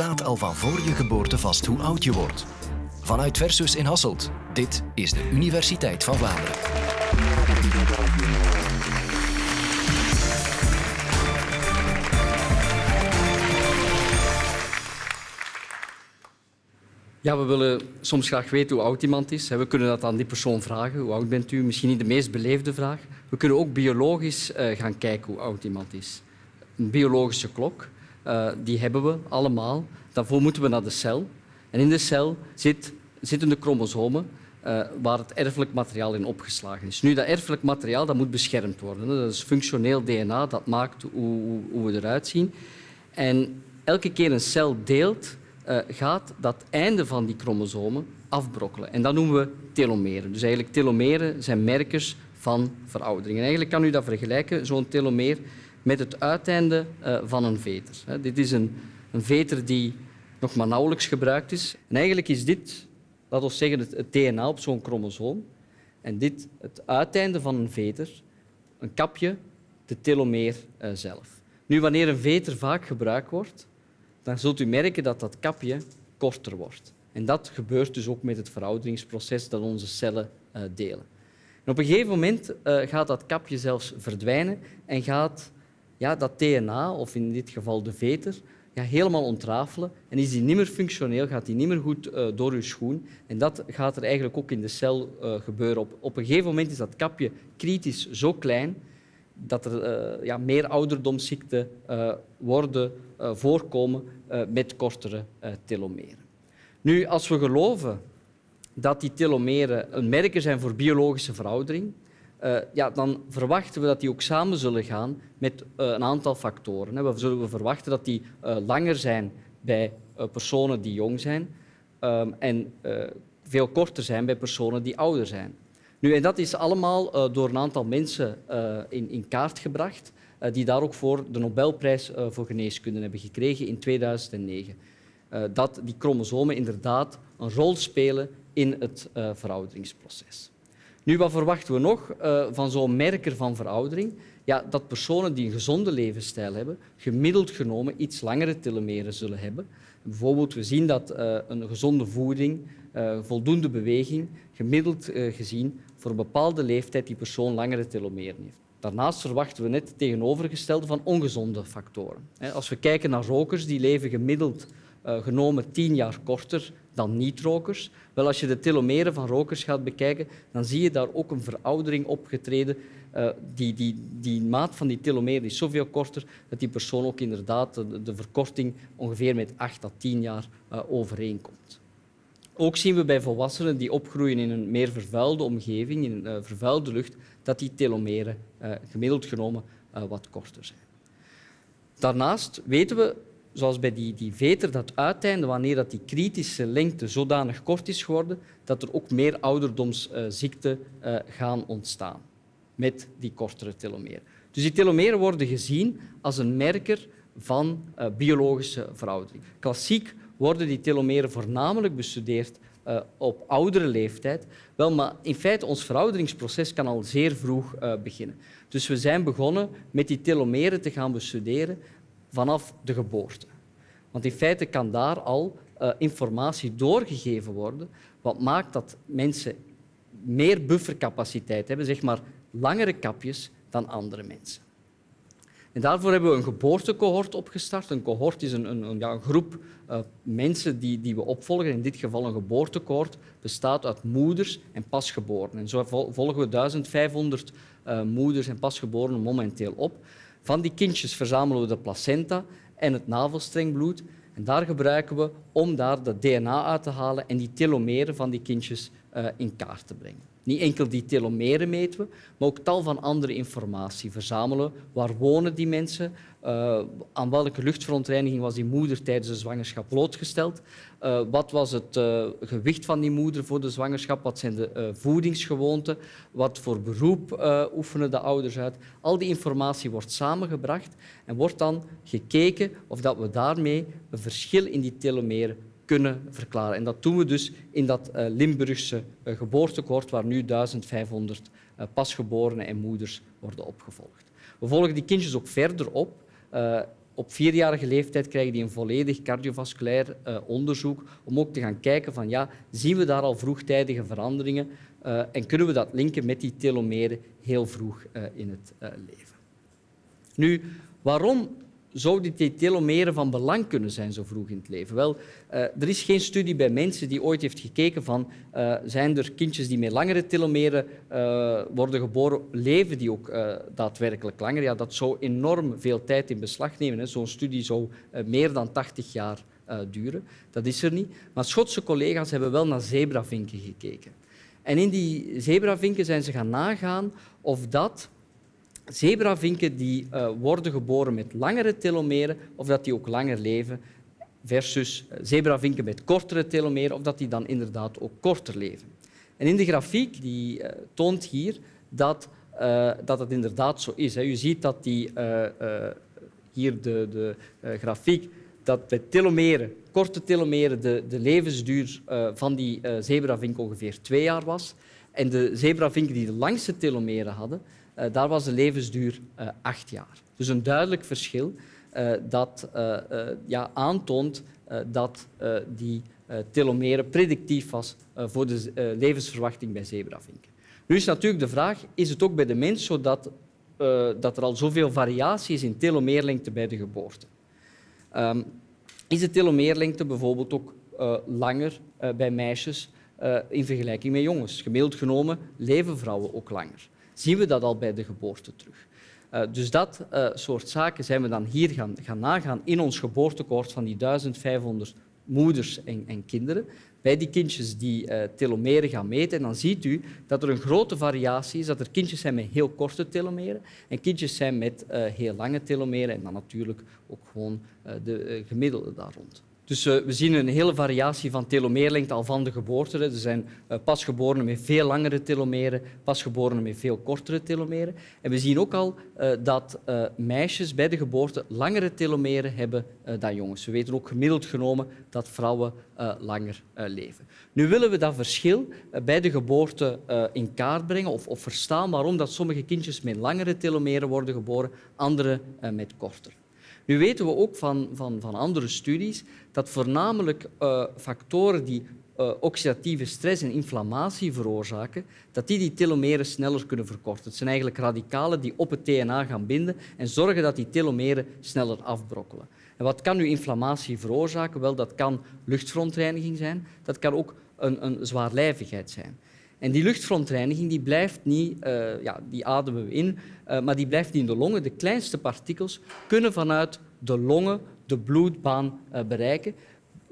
staat al van voor je geboorte vast hoe oud je wordt. Vanuit Versus in Hasselt, dit is de Universiteit van Vlaanderen. Ja, we willen soms graag weten hoe oud iemand is. We kunnen dat aan die persoon vragen. Hoe oud bent u? Misschien niet de meest beleefde vraag. We kunnen ook biologisch eh, gaan kijken hoe oud iemand is. Een biologische klok, uh, die hebben we allemaal. Daarvoor moeten we naar de cel. En in de cel zit, zitten de chromosomen uh, waar het erfelijk materiaal in opgeslagen is. Nu, dat erfelijk materiaal dat moet beschermd worden. Dat is functioneel DNA, dat maakt hoe, hoe we eruit zien. En elke keer een cel deelt, uh, gaat dat einde van die chromosomen afbrokkelen. En dat noemen we telomeren. Dus eigenlijk telomeren zijn merkers van veroudering. En eigenlijk kan u dat vergelijken, zo'n telomeer, met het uiteinde uh, van een veter. Dit is een, een veter die nog maar nauwelijks gebruikt is. En eigenlijk is dit, laten we zeggen, het, DNA op zo'n chromosoom. En dit, het uiteinde van een veter, een kapje, de telomeer uh, zelf. Nu, wanneer een veter vaak gebruikt wordt, dan zult u merken dat dat kapje korter wordt. En dat gebeurt dus ook met het verouderingsproces dat onze cellen uh, delen. En op een gegeven moment gaat dat kapje zelfs verdwijnen en gaat ja, dat DNA, of in dit geval de veter, ja, helemaal ontrafelen en is die niet meer functioneel, gaat die niet meer goed uh, door uw schoen. En dat gaat er eigenlijk ook in de cel gebeuren. Op, op een gegeven moment is dat kapje kritisch zo klein dat er uh, ja, meer ouderdomsziekten worden voorkomen met kortere telomeren. Nu, als we geloven dat die telomeren een merker zijn voor biologische veroudering, ja, dan verwachten we dat die ook samen zullen gaan met een aantal factoren. We zullen verwachten dat die langer zijn bij personen die jong zijn um, en veel korter zijn bij personen die ouder zijn. Nu, en dat is allemaal door een aantal mensen in, in, kaart gebracht, die daar ook voor de Nobelprijs voor geneeskunde hebben gekregen in 2009. dat die chromosomen inderdaad een rol spelen in het verouderingsproces. Nu, wat verwachten we nog van zo'n merker van veroudering? Ja, dat personen die een gezonde levensstijl hebben, gemiddeld genomen iets langere telomeren zullen hebben. Bijvoorbeeld, we zien dat een gezonde voeding, voldoende beweging, gemiddeld gezien voor een bepaalde leeftijd die persoon langere telomeren heeft. Daarnaast verwachten we net het tegenovergestelde van ongezonde factoren. Als we kijken naar rokers, die leven gemiddeld uh, genomen tien jaar korter dan niet-rokers. Wel, als je de telomeren van rokers gaat bekijken, dan zie je daar ook een veroudering opgetreden. Uh, die, die, die maat van die telomeren is zoveel korter dat die persoon ook inderdaad de, verkorting ongeveer met acht à tien jaar uh, overeenkomt. Ook zien we bij volwassenen die opgroeien in een meer vervuilde omgeving, in een vervuilde lucht, dat die telomeren gemiddeld genomen wat korter zijn. Daarnaast weten we, zoals bij die, die veter, dat uiteinde, wanneer dat die kritische lengte zodanig kort is geworden, dat er ook meer ouderdomsziekten gaan ontstaan met die kortere telomeren. Dus die telomeren worden gezien als een merker van biologische veroudering. Klassiek worden die telomeren voornamelijk bestudeerd uh, op oudere leeftijd. Wel, maar in feite, ons verouderingsproces kan al zeer vroeg beginnen. Dus we zijn begonnen met die telomeren te gaan bestuderen vanaf de geboorte. Want in feite kan daar al uh, informatie doorgegeven worden, wat maakt dat mensen meer buffercapaciteit hebben, zeg maar langere kapjes dan andere mensen. En daarvoor hebben we een geboortecohort opgestart. Een cohort is een, een, ja, groep uh, mensen die, die we opvolgen. In dit geval een geboortecohort bestaat uit moeders en pasgeborenen. En zo volgen we 1500 uh, moeders en pasgeborenen momenteel op. Van die kindjes verzamelen we de placenta en het navelstrengbloed. En daar gebruiken we om daar de DNA uit te halen en die telomeren van die kindjes uh, in kaart te brengen. Niet enkel die telomeren meten we, maar ook tal van andere informatie verzamelen. Waar wonen die mensen? Uh, aan welke luchtverontreiniging was die moeder tijdens de zwangerschap blootgesteld? Uh, wat was het uh, gewicht van die moeder voor de zwangerschap? Wat zijn de voedingsgewoonten? Wat voor beroep oefenen de ouders uit? Al die informatie wordt samengebracht en wordt dan gekeken of dat we daarmee een verschil in die telomeren kunnen verklaren. En dat doen we dus in dat uh, Limburgse uh, geboortekoord, waar nu 1500 uh, pasgeborenen en moeders worden opgevolgd. We volgen die kindjes ook verder op op vierjarige leeftijd krijgen die een volledig cardiovasculair onderzoek om ook te gaan kijken van ja, zien we daar al vroegtijdige veranderingen en kunnen we dat linken met die telomeren heel vroeg in het leven. Nu, waarom zouden die telomeren van belang kunnen zijn zo vroeg in het leven? Wel, uh, er is geen studie bij mensen die ooit heeft gekeken van uh, zijn er kindjes die met langere telomeren uh, worden geboren, leven die ook daadwerkelijk langer? Ja, dat zou enorm veel tijd in beslag nemen. Zo'n studie zou meer dan 80 jaar duren. Dat is er niet. Maar Schotse collega's hebben wel naar zebravinken gekeken. En in die zebravinken zijn ze gaan nagaan of dat zebravinken die uh, worden geboren met langere telomeren of dat die ook langer leven versus eh, zebravinken met kortere telomeren of dat die dan inderdaad ook korter leven. En in de grafiek die uh, toont hier dat, dat het inderdaad zo is. Hè. Je ziet dat die, hier de, de grafiek dat bij telomeren, korte telomeren de, de levensduur van die zebravink ongeveer twee jaar was. En de zebravinken die de langste telomeren hadden, daar was de levensduur uh, acht jaar. Dus een duidelijk verschil uh, dat ja, aantoont dat die telomeren predictief was voor de levensverwachting bij zebravinken. Nu is natuurlijk de vraag, is het ook bij de mens zo dat, dat er al zoveel variatie is in telomeerlengte bij de geboorte? Um, is de telomeerlengte bijvoorbeeld ook langer bij meisjes in vergelijking met jongens? Gemiddeld genomen leven vrouwen ook langer zien we dat al bij de geboorte terug. Uh, dus dat uh, soort zaken zijn we dan hier gaan, gaan nagaan in ons geboortekoord van die 1500 moeders en, en kinderen. Bij die kindjes die uh, telomeren gaan meten. En dan ziet u dat er een grote variatie is. Dat er kindjes zijn met heel korte telomeren en kindjes zijn met heel lange telomeren. En dan natuurlijk ook gewoon de gemiddelde daar rond. Dus uh, we zien een hele variatie van telomeerlengte al van de geboorte. Er zijn uh, pasgeborenen met veel langere telomeren, pasgeborenen met veel kortere telomeren. En we zien ook al uh, dat meisjes bij de geboorte langere telomeren hebben dan jongens. We weten ook gemiddeld genomen dat vrouwen langer leven. Nu willen we dat verschil bij de geboorte in kaart brengen of, of verstaan waarom dat sommige kindjes met langere telomeren worden geboren, andere met korter. Nu weten we ook van, van, van andere studies dat voornamelijk uh, factoren die uh, oxidatieve stress en inflammatie veroorzaken, dat die die telomeren sneller kunnen verkorten. Het zijn eigenlijk radicalen die op het DNA gaan binden en zorgen dat die telomeren sneller afbrokkelen. En wat kan nu inflammatie veroorzaken? Wel, dat kan luchtverontreiniging zijn, dat kan ook een, een zwaarlijvigheid zijn. En die luchtverontreiniging die blijft niet, uh, ja, die ademen we in, uh, maar die blijft in de longen. De kleinste partikels kunnen vanuit de longen de bloedbaan uh, bereiken,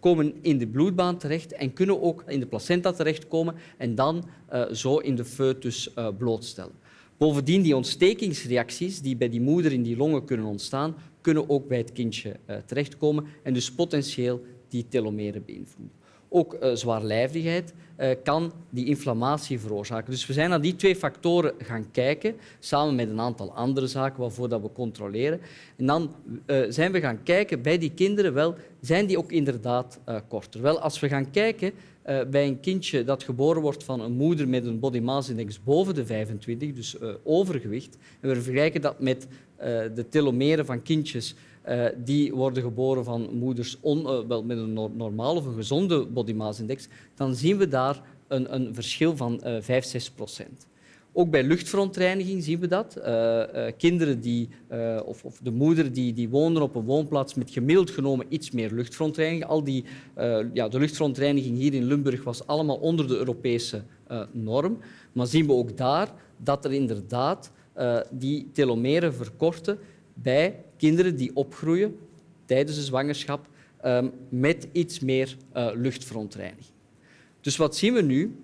komen in de bloedbaan terecht en kunnen ook in de placenta terechtkomen en dan zo in de foetus blootstellen. Bovendien, die ontstekingsreacties die bij die moeder in die longen kunnen ontstaan, kunnen ook bij het kindje terechtkomen en dus potentieel die telomeren beïnvloeden. Ook uh, zwaarlijvigheid uh, kan die inflammatie veroorzaken. Dus we zijn naar die twee factoren gaan kijken, samen met een aantal andere zaken waarvoor dat we controleren. En dan uh, zijn we gaan kijken bij die kinderen, wel, zijn die ook inderdaad korter? Wel, als we gaan kijken bij een kindje dat geboren wordt van een moeder met een body mass index boven de 25, dus overgewicht, en we vergelijken dat met de telomeren van kindjes uh, die worden geboren van moeders on, uh, wel met een normale of een gezonde body mass index, dan zien we daar een, een verschil van uh, 5, 6 procent. Ook bij luchtverontreiniging zien we dat. Kinderen die, of, of, de moeder die, die woonden op een woonplaats met gemiddeld genomen iets meer luchtverontreiniging. Al die, ja, de luchtverontreiniging hier in Limburg was allemaal onder de Europese norm. Maar zien we ook daar dat er inderdaad die telomeren verkorten bij kinderen die opgroeien tijdens de zwangerschap um, met iets meer uh, luchtverontreiniging. Dus wat zien we nu?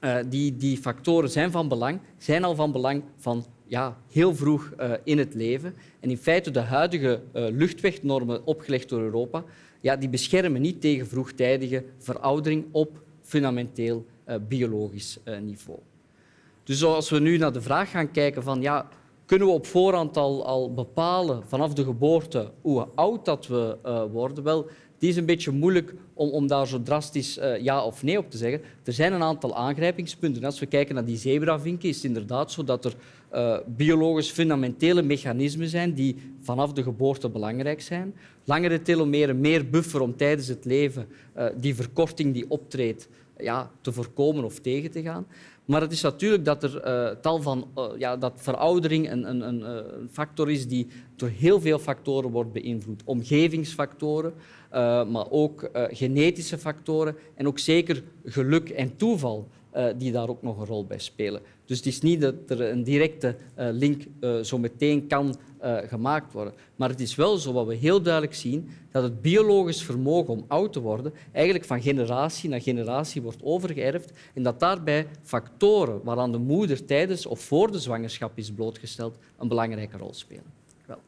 Uh, die, die factoren zijn van belang, zijn al van belang van ja, heel vroeg uh, in het leven. En in feite de huidige luchtwegnormen opgelegd door Europa, ja, die beschermen niet tegen vroegtijdige veroudering op fundamenteel biologisch niveau. Dus als we nu naar de vraag gaan kijken van ja, Kunnen we op voorhand al, al bepalen vanaf de geboorte hoe oud dat we uh, worden? Wel, die is een beetje moeilijk om, om daar zo drastisch uh, ja of nee op te zeggen. Er zijn een aantal aangrijpingspunten. Als we kijken naar die zebravinken, is het inderdaad zo dat er uh, biologisch fundamentele mechanismen zijn die vanaf de geboorte belangrijk zijn. Langere telomeren, meer buffer om tijdens het leven die verkorting die optreedt ja, te voorkomen of tegen te gaan. Maar het is natuurlijk dat er uh, tal van uh, ja, dat veroudering een, een, een, een, factor is die door heel veel factoren wordt beïnvloed. Omgevingsfactoren, maar ook genetische factoren en ook zeker geluk en toeval die daar ook nog een rol bij spelen. Dus het is niet dat er een directe link zo meteen kan uh, gemaakt worden. Maar het is wel zo wat we heel duidelijk zien, dat het biologisch vermogen om oud te worden eigenlijk van generatie naar generatie wordt overgeërfd en dat daarbij factoren waaraan de moeder tijdens of voor de zwangerschap is blootgesteld een belangrijke rol spelen. Wel.